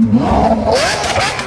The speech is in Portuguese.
Não.